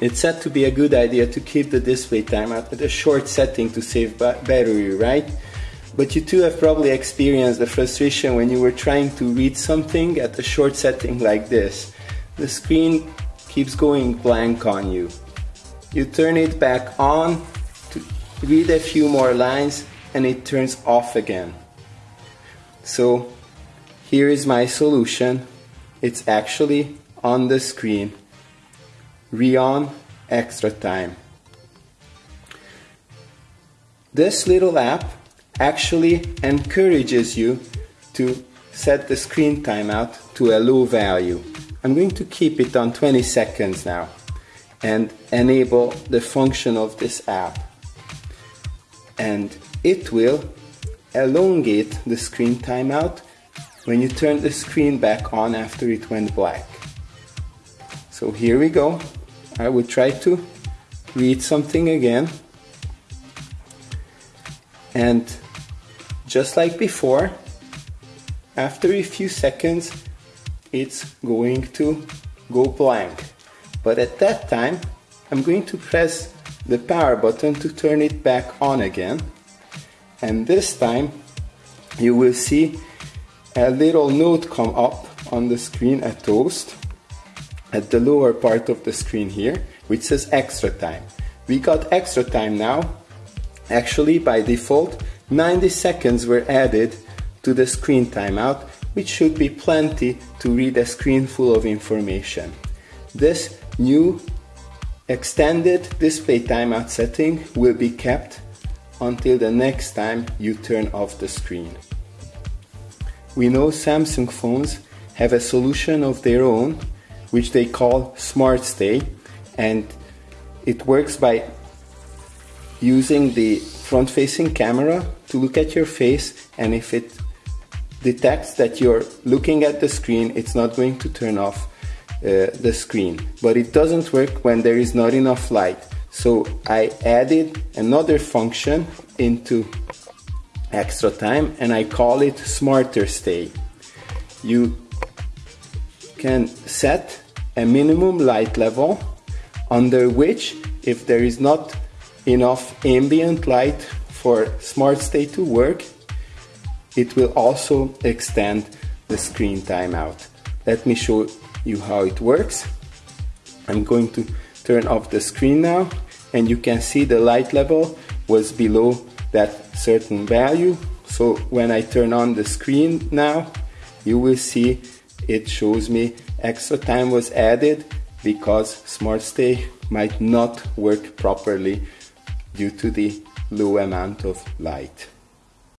it's said to be a good idea to keep the display timeout at a short setting to save battery, right? But you too have probably experienced the frustration when you were trying to read something at a short setting like this. The screen keeps going blank on you. You turn it back on to read a few more lines and it turns off again. So here is my solution. It's actually on the screen. Reon Extra Time. This little app actually encourages you to set the screen timeout to a low value. I'm going to keep it on 20 seconds now and enable the function of this app. And it will elongate the screen timeout when you turn the screen back on after it went black. So here we go. I will try to read something again. And just like before, after a few seconds, it's going to go blank. But at that time, I'm going to press the power button to turn it back on again. And this time, you will see a little note come up on the screen, at toast, at the lower part of the screen here, which says extra time. We got extra time now. Actually, by default, 90 seconds were added to the screen timeout, which should be plenty to read a screen full of information. This new extended display timeout setting will be kept until the next time you turn off the screen. We know Samsung phones have a solution of their own which they call Smart Stay. And it works by using the front facing camera to look at your face. And if it detects that you're looking at the screen it's not going to turn off uh, the screen. But it doesn't work when there is not enough light. So I added another function into extra time and I call it smarter stay. You can set a minimum light level under which if there is not enough ambient light for smart stay to work it will also extend the screen timeout let me show you how it works. I'm going to turn off the screen now and you can see the light level was below that certain value. So when I turn on the screen now you will see it shows me extra time was added because Smart Stay might not work properly due to the low amount of light.